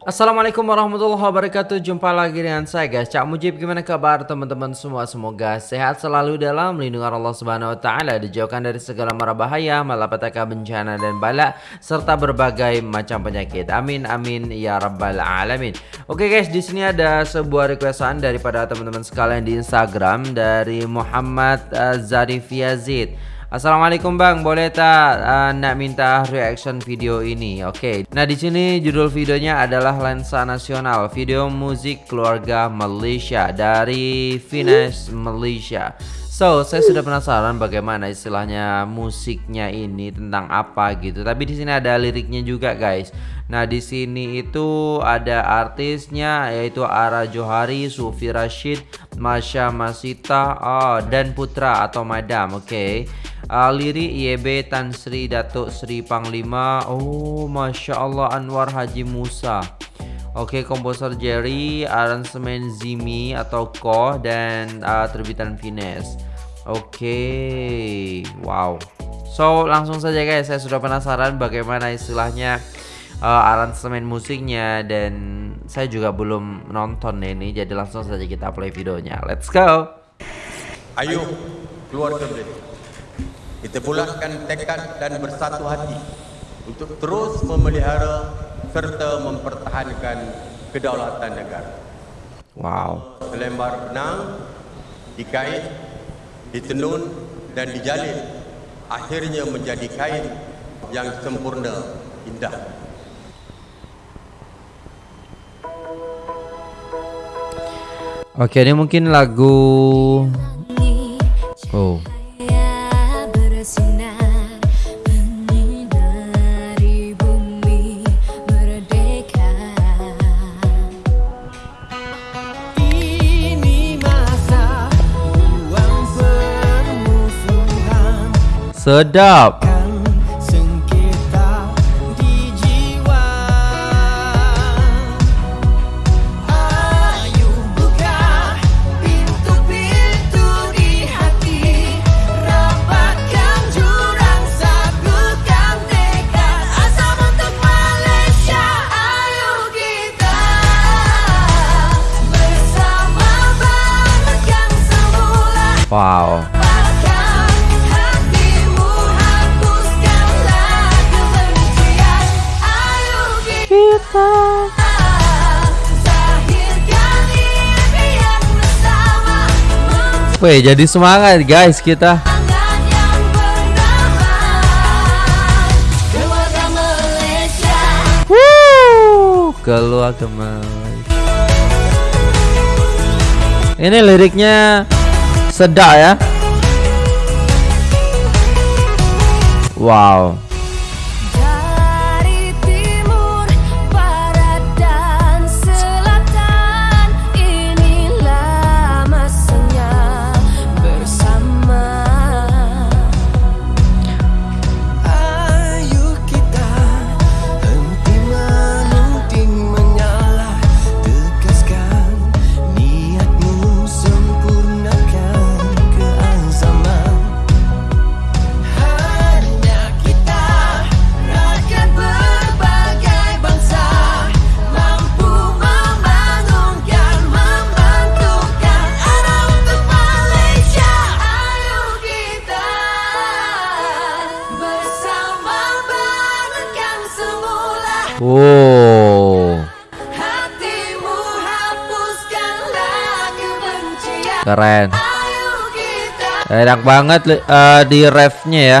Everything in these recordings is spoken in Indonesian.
Assalamualaikum warahmatullahi wabarakatuh. Jumpa lagi dengan saya guys. Cak Mujib gimana kabar teman-teman semua? Semoga sehat selalu dalam lindungan Allah subhanahu wa ta'ala Dijauhkan dari segala mara bahaya Malapetaka bencana dan bala Serta berbagai macam penyakit. Amin amin ya rabbal alamin. Oke guys di sini ada sebuah requestan Daripada teman-teman sekalian di Instagram Dari Muhammad uh, Zarif Yazid Assalamualaikum Bang, boleh tak uh, nak minta reaction video ini? Oke. Okay. Nah, di sini judul videonya adalah Lensa Nasional, video musik keluarga Malaysia dari Finesse Malaysia. So, saya sudah penasaran bagaimana istilahnya musiknya ini tentang apa gitu. Tapi di sini ada liriknya juga, guys. Nah, di sini itu ada artisnya yaitu Ara Johari, Sufi Rashid, Masya Masita, oh, dan Putra atau Madam. Oke. Okay Lirik YB Tan Sri Datuk Sri Panglima. Oh Masya Allah Anwar Haji Musa. Oke okay, komposer Jerry Aransemen Zimi atau Koh Dan uh, terbitan Finesse Oke okay. Wow. So langsung saja guys. Saya sudah penasaran bagaimana istilahnya uh, aransemen musiknya dan saya juga belum nonton ini jadi langsung saja kita play videonya. Let's go. Ayo keluar ke kita bulatkan tekad dan bersatu hati untuk terus memelihara serta mempertahankan kedaulatan negara. Wow. Selembar benang dikait, ditenun dan dijalin akhirnya menjadi kain yang sempurna indah. Oke, ini mungkin lagu Oh. Sedap. Kita Weh jadi semangat guys kita. Keluarga Malaysia Ini liriknya sedap ya. Wow Oh. Keren. Enak banget uh, di refnya ya.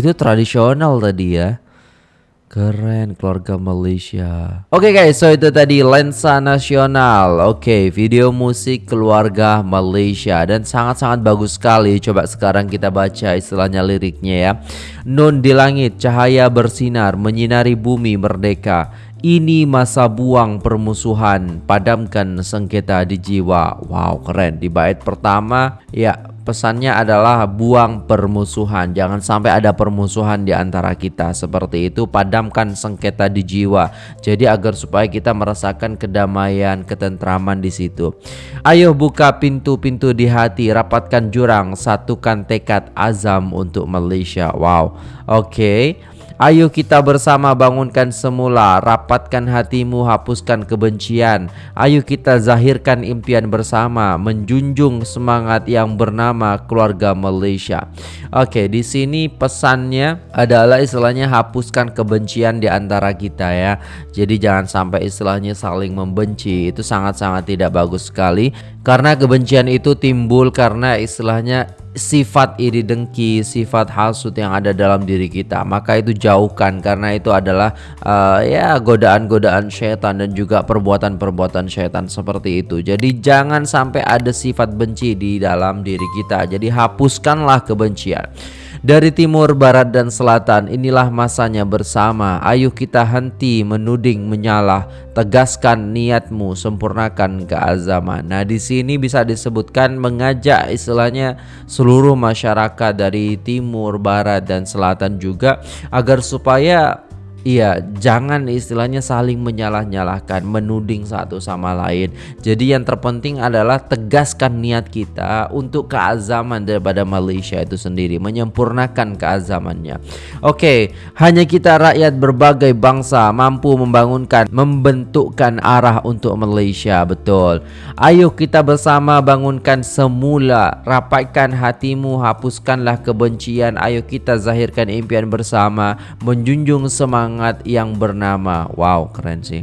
itu tradisional tadi ya. Keren keluarga Malaysia. Oke okay guys, so itu tadi lensa nasional. Oke, okay, video musik keluarga Malaysia dan sangat-sangat bagus sekali. Coba sekarang kita baca istilahnya liriknya ya. Nun di langit, cahaya bersinar menyinari bumi merdeka. Ini masa buang permusuhan, padamkan sengketa di jiwa. Wow, keren. Di bait pertama, ya pesannya adalah buang permusuhan. Jangan sampai ada permusuhan di antara kita. Seperti itu padamkan sengketa di jiwa. Jadi agar supaya kita merasakan kedamaian, ketentraman di situ. Ayo buka pintu-pintu di hati, rapatkan jurang, satukan tekad azam untuk Malaysia. Wow. Oke. Okay. Ayo kita bersama bangunkan semula, rapatkan hatimu, hapuskan kebencian. Ayo kita zahirkan impian bersama, menjunjung semangat yang bernama keluarga Malaysia. Oke, di sini pesannya adalah istilahnya hapuskan kebencian di antara kita ya. Jadi jangan sampai istilahnya saling membenci. Itu sangat-sangat tidak bagus sekali karena kebencian itu timbul karena istilahnya sifat iri dengki, sifat hasut yang ada dalam diri kita, maka itu jauhkan karena itu adalah uh, ya godaan-godaan syaitan dan juga perbuatan-perbuatan syaitan seperti itu. Jadi jangan sampai ada sifat benci di dalam diri kita. Jadi hapuskanlah kebencian. Dari timur, barat, dan selatan, inilah masanya bersama. Ayo kita henti menuding, menyalah, tegaskan niatmu, sempurnakan keazaman. Nah, di sini bisa disebutkan mengajak istilahnya seluruh masyarakat dari timur, barat, dan selatan juga agar supaya Iya, jangan istilahnya saling menyalah-nyalahkan, menuding satu sama lain. Jadi yang terpenting adalah tegaskan niat kita untuk keazaman daripada Malaysia itu sendiri, menyempurnakan keazamannya. Oke, hanya kita rakyat berbagai bangsa mampu membangunkan, membentukkan arah untuk Malaysia, betul. Ayo kita bersama bangunkan semula, rapatkan hatimu, hapuskanlah kebencian. Ayo kita zahirkan impian bersama, menjunjung semangat semangat yang bernama. Wow keren sih.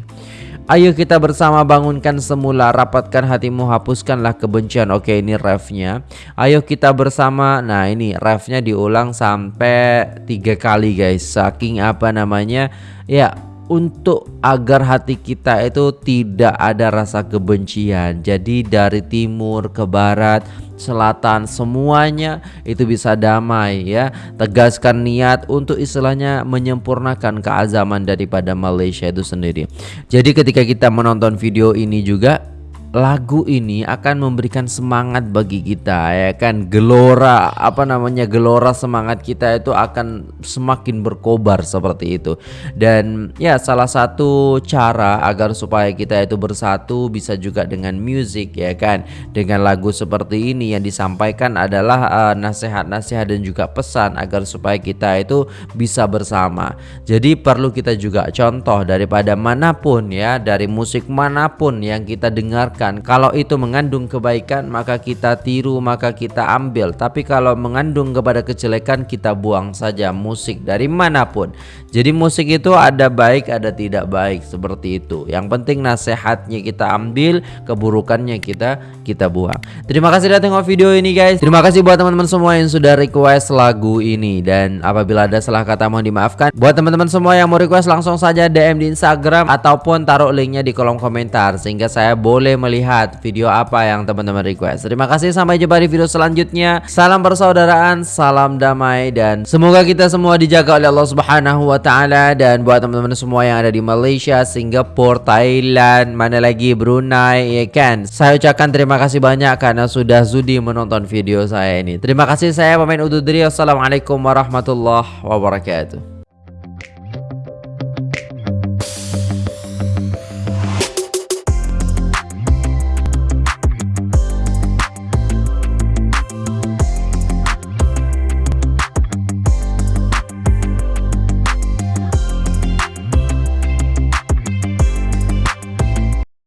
Ayo kita bersama bangunkan semula Rapatkan hatimu hapuskanlah kebencian. Oke ini refnya. Ayo kita bersama. Nah ini refnya diulang sampai tiga kali guys. Saking apa namanya? Ya untuk agar hati kita itu tidak ada rasa kebencian. Jadi dari timur ke barat, selatan semuanya itu bisa damai ya. Tegaskan niat untuk istilahnya menyempurnakan keazaman daripada Malaysia itu sendiri. Jadi ketika kita menonton video ini juga lagu ini akan memberikan semangat bagi kita ya kan? Gelora apa namanya gelora semangat kita itu akan semakin berkobar seperti itu. Dan ya salah satu cara agar supaya kita itu bersatu bisa juga dengan musik ya kan? Dengan lagu seperti ini yang disampaikan adalah uh, nasihat-nasihat dan juga pesan agar supaya kita itu bisa bersama. Jadi perlu kita juga contoh daripada mana pun ya dari musik mana pun yang kita dengar kalau itu mengandung kebaikan maka kita tiru maka kita ambil. Tapi kalau mengandung kepada kejelekan kita buang saja musik dari mana pun. Jadi musik itu ada baik ada tidak baik seperti itu. Yang penting nasihatnya kita ambil keburukannya kita kita buang. Terima kasih sudah tengok video ini guys. Terima kasih buat teman-teman semua yang sudah request lagu ini. Dan apabila ada salah kata mohon dimaafkan. Buat teman-teman semua yang mau request langsung saja DM di Instagram ataupun taruh linknya di kolom komentar. Sehingga saya boleh melihat lihat video apa yang teman-teman request. Terima kasih sampai jumpa di video selanjutnya. Salam persaudaraan, salam damai dan semoga kita semua dijaga oleh Allah Subhanahu wa taala dan buat teman-teman semua yang ada di Malaysia, Singapura, Thailand, mana lagi Brunei ya kan. Saya ucapkan terima kasih banyak karena sudah sudi menonton video saya ini. Terima kasih saya pemain undur diri. Wassalamualaikum warahmatullahi wabarakatuh.